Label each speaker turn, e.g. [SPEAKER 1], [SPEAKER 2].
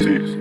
[SPEAKER 1] Six, six.